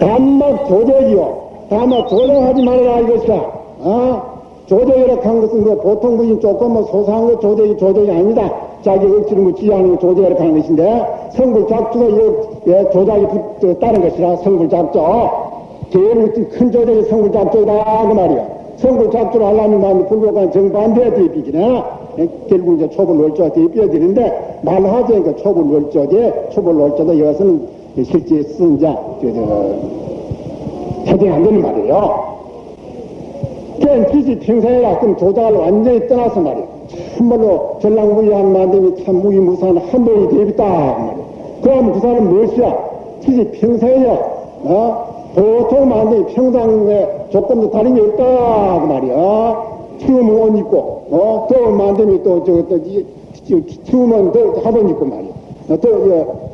단막 조적이요. 단막 조정하지 말아라 이것이야. 어? 조적이라고 한 것은 그 보통 분이 조금 뭐 소소한 거 조적이 조적이 아니다. 자기 억지로 뭐 지하는 거 조적이라고 하는 것인데 성불 작주가 이 예, 조작이 붙, 따른 것이라 성불 작조. 제일 큰 조적이 성불 작조다 그 말이야. 성불 작조를 하려면 만 불교가 정반대에 대비기네. 예, 결국 이제 초불 월조가 대비해야 되는데 말하자니까 초불 월조제 초불 월조도 이것은 실제 쓴 자, 저, 저, 해당이 안 되는 말이에요. 그냥 기지 평생이라 그럼 조작을 완전히 떠나서 말이에요. 참말로 전랑무리한 만듦이 참 무기무사한 한 번이 대비다. 그럼 그 사람은 무엇이야? 기지 평생이야. 어? 보통 만듦이 평상의 조건도 다른 게 없다 그 말이야. 추우면 옷 입고, 어? 더운 만듦이 또, 저, 또, 이, 추우면 더 하던 입고 말이야. 어, 또, 어,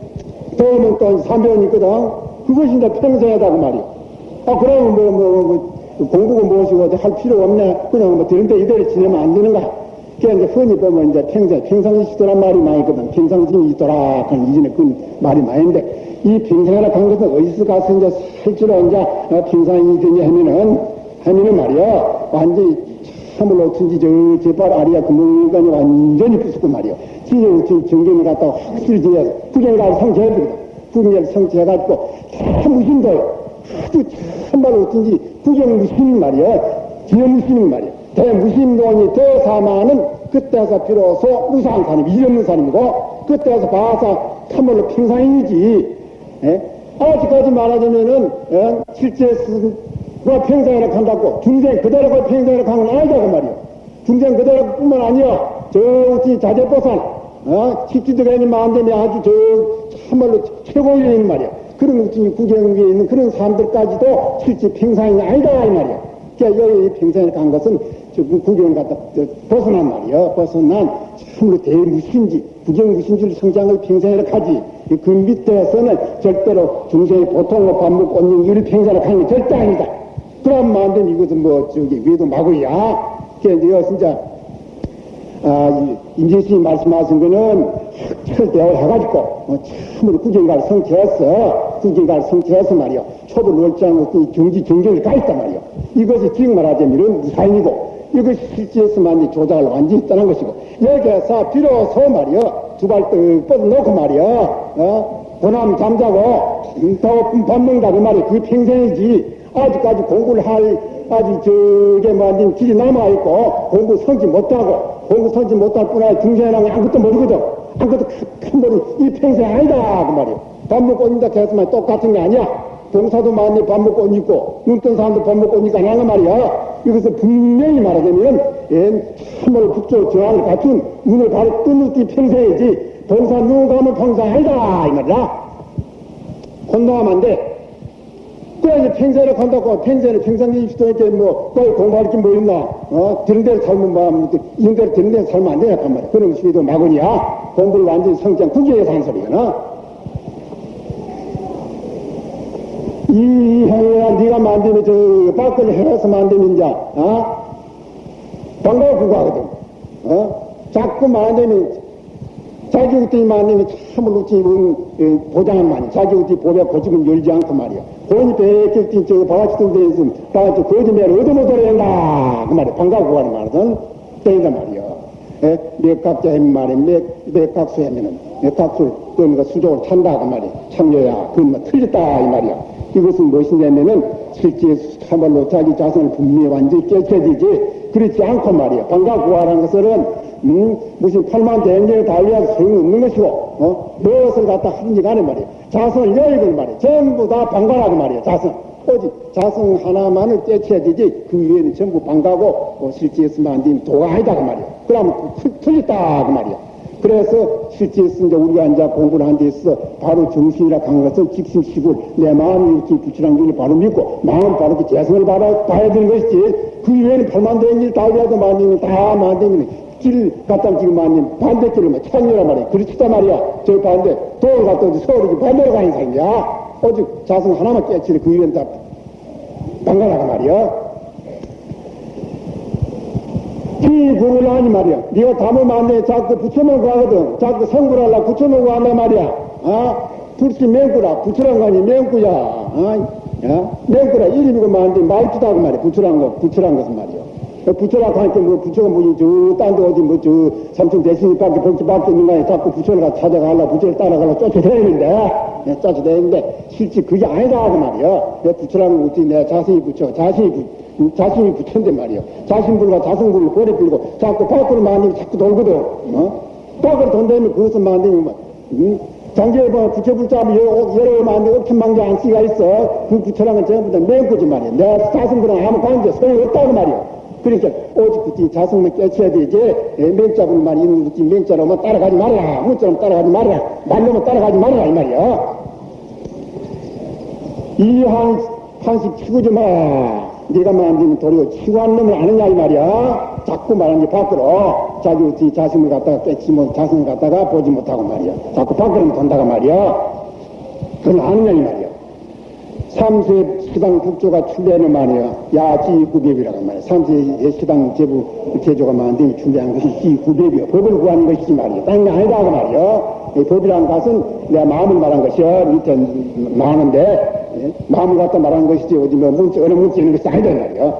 더우면 또 삼변이 있거든. 그것이 이제 평생이다 그 말이야. 아, 그러면 뭐, 뭐, 뭐, 공부가 무엇이고 할 필요 없네. 그냥 뭐 되는 데 이대로 지내면 안 되는가. 그게 이제 흔히 보면 이제 평생, 평상시시더란 말이 많이 있거든. 평상심이 있더라. 그런 이전에 그 말이 많은데, 이 평생이라 한 것은 어디서 가서 이제 실제로 이제 어, 평상이 되냐 하면은, 하면은 말이야. 완전히 참을로 어쩐지 저, 제발 아리아 금융관이 완전히 부수고 말이야. 진영 정경을 갖다가 확실히 지어서 구경을 가서 성취해버리거든. 구경을 성취해가지고 다 무신도요. 아주 참말로 어쩐지 구경 무신 말이야. 기념 무신 말이야. 대무신론이 대사마는 그때서 비로소 무상한 사람이 이없는 사람이고 그때서 봐서 참말로 평상이지. 예? 아직까지 말하자면은 예? 실제 스가 평생이라 한다고 중생 그대로가 평생이라 하는 건 아니다고 말이야. 중생 그대로 뿐만 아니야. 저 자제보살 어? 식지들에는 마음대로 아주 저 참말로 최고인 말이야. 그런 우리 구경에 있는 그런 사람들까지도 실제 평상이 아니다 이 말이야. 그러니까 여기 평상에 간 것은 저 구경 갔다 벗어난 말이야. 벗어난 참으로 대무신지 구경무신지를 성장을 평생에 하지. 그 밑에서는 절대로 중생이 보통으로 밥 먹고 언니 일 평생에 가는 게 절대 아니다. 그럼 마음대로 이것은 뭐 저기 위도 마구야. 그러니까 진짜 아, 임재수님 말씀하신 거는 학철 대화를 해가지고, 어, 참으로 구경가를 성취했어. 구경가를 성취해서 말이요. 초보 월장으로 경지 경쟁을 가있단 말이요. 이것이 지금 말하자면 무사인이고, 이것이 실제에서만 조작을 완전히 떠난 것이고, 여기에서 비로소 말이요. 두발 떡 뻗어놓고 말이요. 어? 고남 잠자고, 더 밥 먹는다 그 말이 그 평생이지. 아직까지 공부를 할, 아직 저게 뭐, 안 길이 남아있고, 공부 성취 못하고, 공부 성취 못할 뿐 아니라 중생이라는 게 아무것도 모르거든. 아무것도 큰 머리, 이 평생 아니다. 그 말이야. 밥 먹고 옷 입다 했으면 똑같은 게 아니야. 동사도 많이 밥 먹고 옷 입고, 눈뜬 사람도 밥 먹고 옷 입고 안 하는 말이야. 이것은 분명히 말하자면, 예, 참으로 북조 저항을 갖춘 눈을 바로 뜨는 띠 평생이지, 동사 눈 감은 평생 아니다. 이 말이야. 혼동하면 안 돼. 그래야지 평생을 간다고 평생을 평생이 시도했게 뭐 거기 공부할 게 뭐 있나 어 들은 대로 살면 뭐 이런 대로 들은 대로 살면 안 되냐 한 말이야 그런 것이 도 마구니야 공부를 완전히 성장 구경해서 한 소리야 이 행위야 네가 만들면 저 밖을 해서 만들면 이제 어? 반가워 그거 하거든. 어? 자꾸 만들면 자기 어떻게 만들면 참으로 지금 보장한 말이야. 자기 어떻게 보배 고집은 열지 않고 말이야. 본이 백격진 저 바가지들 대해서 바가지 거짓말을 얻어먹어야 된다. 그 말이야. 반가워 하는 말은 때린다 말이야. 예? 맥각자 하면 말이야. 맥, 맥각수 하면은 맥각수 그런 거 수족을 찬다 그 말이야. 참여야. 그건 뭐 틀렸다 이 말이야 이것은 무엇이냐면은 실제 참말로 자기 자신을 분명히 완전히 깨켜지지 그렇지 않고 말이야 반가워 하는 것은 음, 무슨 팔만 대행제를 달리해서 소용없는 것이고, 어? 무엇을 갖다 하든지 간에 말이야. 자성을 여의걸 말이야. 전부 다 방관하고 말이야, 자성. 오직 자성 하나만을 되지, 그 위에는 전부 방가고, 어, 실제에서만 안 되면 도가 아니다, 그 말이야. 그러면 틀렸다, 그 말이야. 그래서 실제에서 이제 우리가 이제 공부를 한 데서 바로 정신이라 한 것은 직심시골 내 마음이 이렇게 부치란 걸 바로 믿고 마음 바로 그 재성을 바라, 봐야 되는 것이지 그 위에는 팔만 대행일 달리라도 만들면 다 만들면 길 갖다 지금 아닌 반대길을 막 천이란 말이야. 그렇다 말이야. 저 반대, 도를 갖다 서울이 반대로 가는 사람이야. 오직 자성 하나만 깨치를 그 위에 다 방가라가 말이야. 이 부를 하니 말이야. 네가 담으면 안 돼. 자꾸 붙여놓고 하거든. 자꾸 성불 하려고 붙여놓고 한단 말이야. 아? 불씨 맹구라. 붙여란 거 아니 맹구야. 아? 야? 맹구라. 이름이고 뭐한데 말투다 그 말이야. 붙여란 거, 붙여란 것은 말이야. 붙여라고 하니까 뭐 붙여가 뭐지 저딴데 어디 뭐저 삼촌 대신이 밖에 복지밖에 있는 거 아니야. 자꾸 붙여가 찾아가려 붙여를 따라가려 쫓아다니는데 네, 쫓아다니는데 실제 그게 아니다 그 말이야. 내 붙여라는 거 어떻게 내가 자신이 붙여 자신이 붙 음, 자신이 붙였는데 말이야. 자신 불과 자성불을 고래 들고 자꾸 밖으로 만들면 자꾸 돌거든. 어? 밖으로 돈다면 그것은 만들면 뭐, 음? 장기에 뭐 부처 불자면 여러 만들 억천망자 안씨가 있어. 그 부처랑은 전부 다 맹구지 말이야. 내가 자성불랑 아무 관계 소용이 없다고 말이야. 그러니까 오직 그지 자성만 깨쳐야 되지 맹자분 말이 있는 그지 맹자로만 따라가지 말아라 문자로만 따라가지 말아라 말로만 따라가지 말아라 이 말이야 이한 한식 치고 좀 마. 네가 만들면 도리어 치고 한 놈을 아느냐 이 말이야. 자꾸 말하는 게 밖으로 자기 어찌 자신을 갖다가 깨치 못 자신을 갖다가 보지 못하고 말이야. 자꾸 밖으로 돈다가 말이야. 그건 아느냐 이 말이야. 삼세 시당 국조가 출래하는 말이야. 야지구법이라고 말이야. 삼세 시당 제부 제조가 만든 출래한 것이 지구법이야. 법을 구하는 것이지 말이야. 딴게 아니다 그 말이야. 이 법이라는 것은 내가 마음을 말한 것이야. 밑에 많은데 예? 마음을 갖다 말한 것이지 어디 뭐 문자 어느 있는 것이 아니다 이 말이야.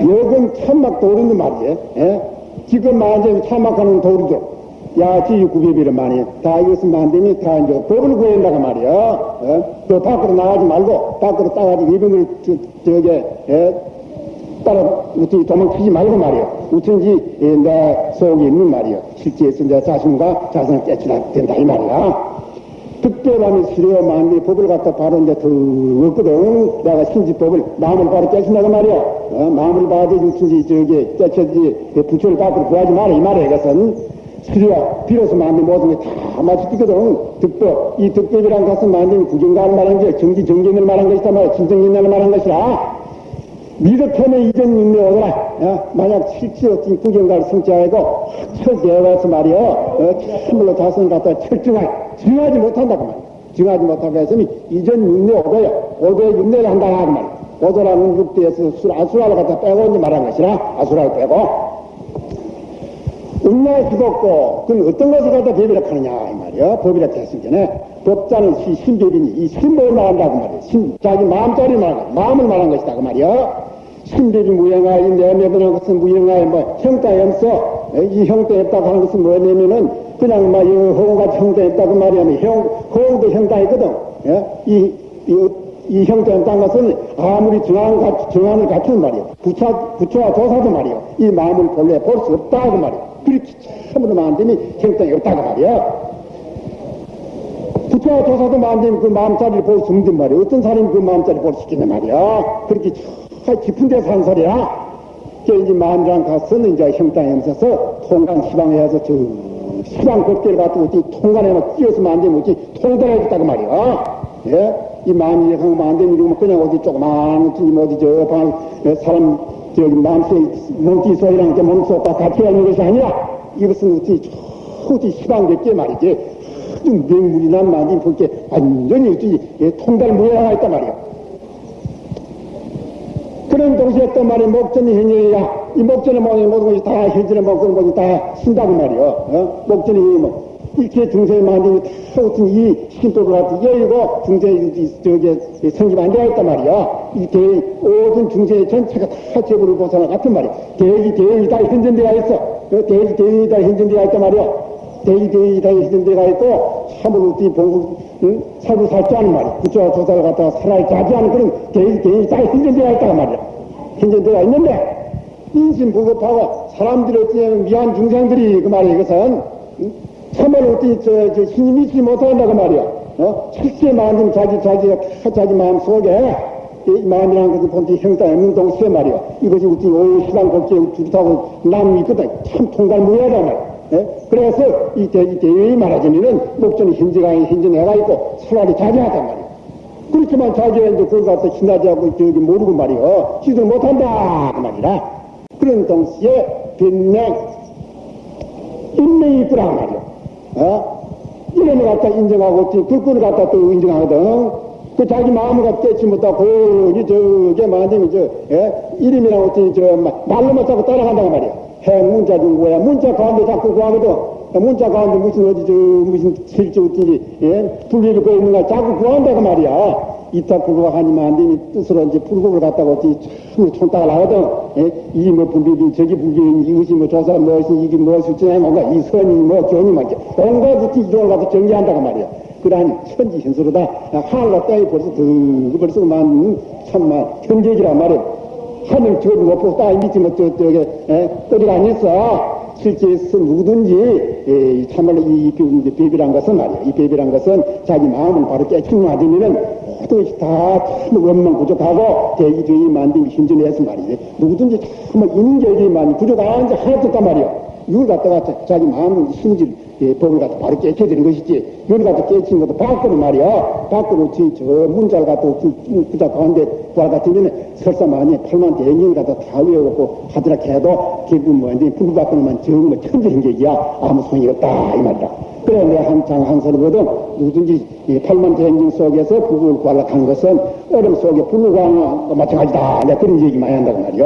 여건 참막 도리는 말이야. 예? 지금 만약에 참막하는 도리도 야지 구비비를 많이 다 이것은 만들면 다 이제 법을 구한다고 말이야. 어? 또 밖으로 나가지 말고 밖으로 따가지고 이병을 저, 저게 예? 따라 우리 도망치지 말고 말이야. 우선지 예, 내 속에 있는 말이야. 실제에서 내 자신과 자신을 깨치라 된다 이 말이야. 특별함이 수려 만리 법을 갖다 바로 이제 더 없거든. 내가 신지법을 마음을 바로 깨친다고 말이야. 어? 마음을 바로 신지 저기 깨쳐지 부처를 밖으로 구하지 마라 이 말이야. 이것은 수리와 비로소 만든 모든 게 다 맞추거든. 득법. 이 득법이란 것은 만든 구경가를 말한 게 정지 정견을 말한 것이다 말이야. 진정견을 말한 것이라. 미덕현의 이전 윤매 오더라. 야, 만약 실제 어떤 구경가를 성취하고 확철 대화해서 말이야. 어, 참으로 자선을 갖다 철저하게 증하지 못한다고 말이야. 증하지 못하고 했으니 이전 윤매 오더야. 오더에 윤매를 한다 하고 말이야. 오더라는 육대에서 술, 아수라를 갖다 빼고 이제 말한 것이라. 아수라를 빼고. 음라의 기독고 그건 어떤 것을 갖다 법이라 하느냐 이 말이야 법이라 했을 전에 법자는 시, 신법이니 이 신법을 말한다고 말이야 신, 자기 마음자리 말한 마음을 말한 것이다 그 말이야 신법이 무형하이 내매드는 것은 무형하이 뭐 형따 염서 이 형따 없다고 하는 것은 뭐냐면은 그냥 막 허공같이 형따 없다고 말이야 형, 허공도 형따 있거든 예? 이, 이, 이 형태는 딴 것은 아무리 정한, 정한을 갖추는 말이야. 부처, 부처와 조사도 말이야. 이 마음을 본래 볼 수 없다고 말이야. 그렇게 참으로 만듦이 형태가 없다고 말이야. 부처와 조사도 만들면 그 마음자리를 볼 수 없는 말이야. 어떤 사람이 그 마음자리를 볼 수 있겠냐 말이야. 그렇게 저 깊은 데서 한 소리야. 그 이제 마음이란 것은 이제 형땅에 없어서 통간 시방에서 저 시방 걷기를 갖고 어찌 통간에 막 끼어서 만들면 어찌 통달해줬다고 말이야. 예? 이 마음이 하면 안 이러면 그냥 어디 조그만 뭐 어디 저 방, 사람 저기 마음속 몸띠 소리랑 이렇게 몸속과 같이 하는 것이 아니라 이것은 어찌 어디 시방됐게 말이지 아주 명물이 난 말이 그렇게 완전히 예, 통달 무예가 있단 말이야. 그런 동시에 또 말이 목전이 현재야. 이 목전의 모든 것이 다 현전의 모든 것이 다 신다고 말이야. 어? 목전이 뭐 이렇게 중생이 만들면 다 어떤 이 신도를 갖고 열고 중생이 저기 성립 안 되어 있단 말이야. 이 대, 모든 중생의 전체가 다 제부를 보사나 같은 말이야. 대의 다 현전되어 있어. 대기 대의 다 현전되어 있단 말이야. 대의 다 현전되어 있고 참으로 이 봉국 응? 살고 살지 않은 말이야. 부처와 조사를 갖다가 살아야 자지 않은 그런 대의 다 현전되어 있단 말이야. 현전되어 있는데 인신불급하고 사람들이 어찌냐면 미한 중생들이 그 말이야. 이것은 응? 참으로 어떻게 저, 저 힘이 있지 못한다고 말이야. 어? 실제 마음 자기 자기가 자기 마음 속에 이 마음이라는 것은 본디 없는 동시에 말이야. 이것이 우리 오시간 곱게 주타고 남이 있거든. 참 통달 무해하단 말이야. 예? 그래서 이, 대, 이 대회의 말하자면은 목전이 현재가 현재 내가 있고 차라리 자제하단 말이야. 그렇지만 자제했는데 그걸 갖다 신나지 않고 저기 모르고 말이야. 지들 못한다. 그 말이라. 그런 동시에 변명, 인명이 있더라 말이야. 어? 이름을 갖다 인정하고 불끈을 갖다 또 인정하거든. 그 자기 마음을 갖다 깨치 못하고 이 저게 만들면 저 예? 이름이랑 어떻게 저 말로만 자꾸 따라간다고 말이야. 해 문자 준 거야. 문자 가운데 자꾸 구하거든. 문자 가운데 무슨 어디 저 무슨 실제 어떤지 예? 불리를 거 있는가 자꾸 구한다고 말이야. 이따 그거 하니만 안 되니 뜻으로 이제 불국을 갖다가 어찌 참 총딱을 하거든. 예? 이게 뭐 분비비 저기 분비비 이것이 뭐 조사 무엇이 이게 무엇이 어쩌냐 뭔가 이 선이 뭐 견이 막 온갖 어찌 이종을 갖다 정리한다고 말이야. 그러한 천지 현수로다 하늘과 땅이 벌써 그 벌써 만 참만 현재기란 말이야. 하늘 저 높고 땅 밑에 뭐 저 저게 어디가 아니었어. 실제에서 누구든지 에, 참말로 이, 이 배비란 것은 말이야. 이 배비란 것은 자기 마음을 바로 깨치고 맞으면은 것이 다참 원망 부족하고 대기 뒤에 만든 힘전해서 말이지. 누구든지 정말 인격이만 부족 안 하나도 없단 말이야. 이걸 갖다가 자기 마음 심질 예, 법을 갖다 바로 깨쳐드는 것이지. 이걸 갖다 깨치는 것도 밖으로 말이야. 밖으로 저, 저 문자를 갖다 부자 가운데 보아 같으면 설사 만에 8만 대행을 갖다 다 외우고 하더라 해도 결국 뭐, 이제 불 밖으로만 정말 천재행객이야. 아무 소용이 없다. 이 말이다. 그래, 내가 한장 한서거든 누구든지 이 8만 대행령 속에서 불을 구하려한 것은 얼음 속에 구하는 마찬가지다. 내가 그런 얘기 많이 한다고 말이야.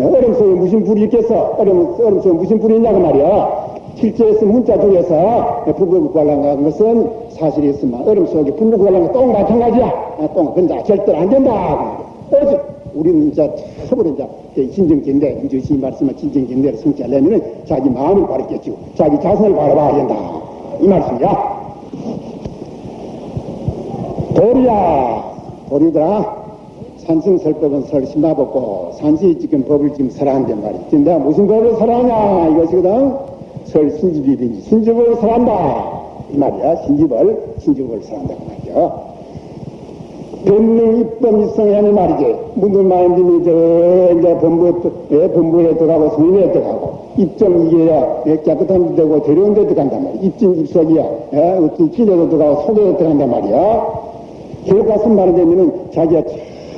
얼음 속에 무슨 불이 있겠어? 얼음, 얼음 속에 무슨 불이 있냐고 말이야. 실제에서 문자 중에서 불을 구하려한 것은 사실이었으면 얼음 속에 불을 구하려는 똥 마찬가지야. 아, 똥, 근데 절대로 안 된다. 어제 우리는 이제 처음으로 이제 진정견대, 이제 이 말씀은 진정견대를 성취하려면은 자기 마음을 깨치고 자기 자신을 바라봐야 된다. 이 말씀이야. 도리야, 도리더라. 산승설법은 설심나벗고 산시 지금 법을 지금 말이야. 지금 내가 무슨 법을 설하냐 이것이거든. 설신집이든지 신집을 설한다. 이 말이야. 신집을, 신집을 설한다고 말이야. 변명 입법 입성하는 말이지. 문들 마음님이 저, 이제 본부에, 예, 본부에 들어가고 성인에 들어가고, 입점 이게야, 예, 깨끗한 데 되고 데려온 데 들어간단 말이야. 입진 입석이야. 예, 어떤 길에도 들어가고 속에도 들어간단 말이야. 결국 가서 말하자면은 자기가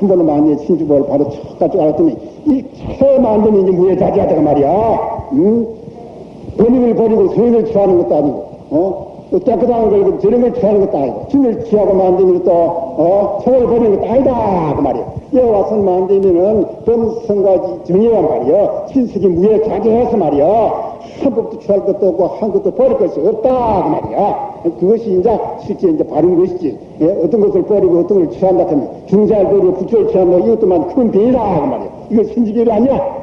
한 번은 만에 신주법을 바로 척가지고 알았더니, 일체 만드는 이제 무에 자제하다가 말이야. 응? 본인을 버리고 성인을 취하는 것도 아니고, 어? 또 깨끗한 걸 저런 걸 취하는 것도 아니고 진을 취하고 만들면 또 어? 성을 버리는 것도 아니다. 그 말이야 여기 와서 만들면은 범성과 정의란 말이야 신석이 무에 자제해서 말이야 한 법도 취할 것도 없고 한 것도 버릴 것이 없다. 그 말이야 그것이 이제 실제 이제 바른 것이지. 예? 어떤 것을 버리고 어떤 걸 취한다 하면 중자를 버리고 부처를 취한다. 이것도만 큰 병이다. 그 말이야 이거 신지결이 아니야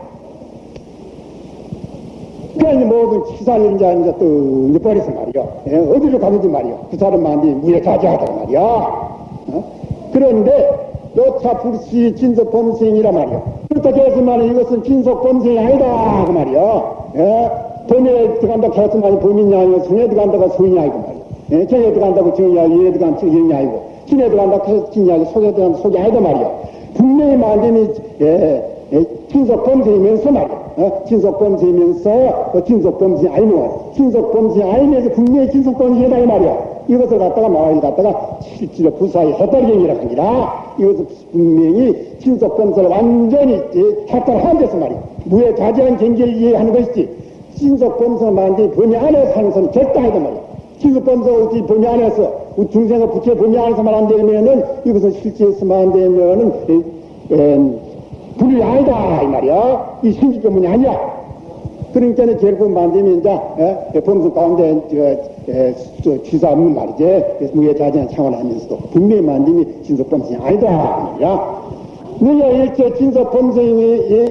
그러니 모든 치사를 이제, 또 이제 버려서 말이야. 예, 어디로 가는지 말이야. 그 사람만이 무에 자제하다고 말이야. 어? 그런데 여차 불시 진속 범생이라 말이야. 그렇다고 해서만 이것은 진속 범생이 아니다. 그 말이야. 예? 범에 들어간다고 해서만 범인이 아니고 성에 들어간다고 성인이 아니고 말이야. 예? 정에 들어간다고 정이 아니고 예에 들어간다고 정이 아니고 진에 들어간다고 해서 진이 아니고 속에 들어간다고 속이 아니다 말이야. 분명히 만듦이 예, 예, 진속 범생이면서 말이야. 어? 진속범죄면서 어, 진속범죄 아니면 진속범죄 아니면서 분명히 진속범죄다 이 말이야. 이것을 갖다가 마을 갖다가 실제로 부사의 해탈경이라고 하니라 이것을 분명히 진속범죄를 완전히 해탈한 데서 말이야. 무에 자제한 경계를 이해하는 것이지 진속범죄를 만든 범위 안에 사는 사람은 절대 아니다 말이야. 진속범죄 범위 안에서 중생의 부채 범위 안에서만 안 되면은 이것은 실제에서만 안 되면은 에, 에, 불이 아니다 이 말이야. 이 신기 때문이 아니야. 그러니까 결국 만들면 이제 예, 범수 가운데 저, 에, 저 취사 없는 말이지. 무예 자제한 창원하면서도 분명히 만듦이 진석범생이 아니다 말이야. 너희가 일체 진석범생이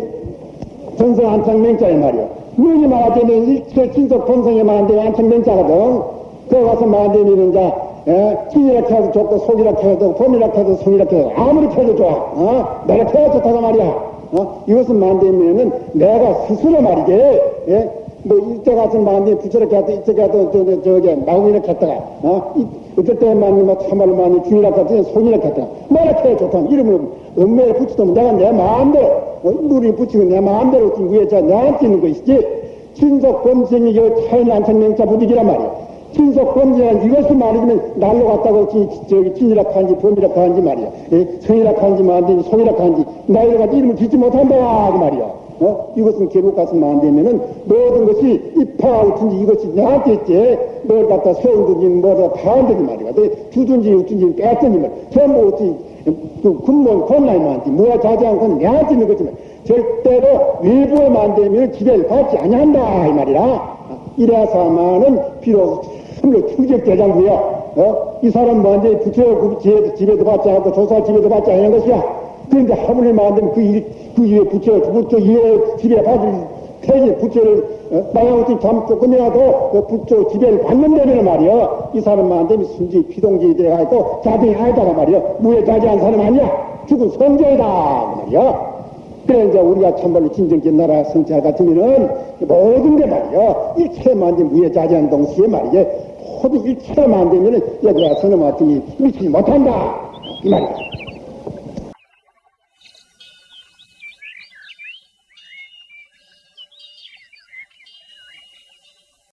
전성 안창맹자의 말이야. 너희 말하자면 일체 진석범생이 만든 안창맹자거든. 그거 가서 만들면 이제 예? 찐이라 해도 좋고 속이라 해도 봄이라 해도 성이라 해도 아무리 해도 좋아 어? 내가 해야 좋다고 말이야 어? 이것은 만들면은 내가 스스로 말이지 예? 뭐 이때 가서 만들 부처를 가도 이때 가도 저, 저, 저게 마음이라 했다가 어? 이, 어떨 때만 뭐 참말로 많이 주이라 했더니 손이라 했다가 내가 해야 좋다 이름을 엄매에 붙이면 내가 내 마음대로 어? 물이 붙이면 내 마음대로 위에 저 내한테 있는 것이지 친속 범생이 여 차인 안창명자 부득이란 말이야 신속 범죄란 이것을 말하면 날로 갔다고 저기 진이라고 한지 범이라고 한지 말이야. 예? 성이라고 한지 만든지 송이라고 한지 나이를 가지고 이름을 짓지 못한다 그 말이야. 어? 이것은 계곡 가서만 안 되면은 모든 것이 입하우든지 이것이 내한테 있지 뭘 갖다 세운든지 뭐다 파운든지 말이야 내 주든지 우든지 뺐든지 말 전부 어찌 그 군무원 권나이만한테 뭐야 자제한 건 내한테 있는 거지만 절대로 외부에만 되면 기대를 받지 아니한다 이 말이라 이래서만은 비로소 참으로 충격대장구요 어? 이 사람 뭐한테 부처 그 집에도, 받지 않고 조사 집에도 받지 않는 것이야. 그런데 안 되면 그, 일, 그 일에 부처, 부처 일에 집에 받을 태지 부처를 어? 마양어떤 잠 끝내라도 그 부처 지배를 받는다면 말이야. 이 사람만 안 되면 순지 피동지 돼가지고 자등이 아니다가 말이야. 무에 자제한 사람 아니야. 죽은 성자이다 그 말이야. 그래 이제 우리가 참말로 진정된 나라 성찰 같으면은 모든 게 말이야. 일체만 되면 무에 자제한 동시에 말이야 모든 일체만 되면은 얘들아 서너 같으니 미치지 못한다 이 말이야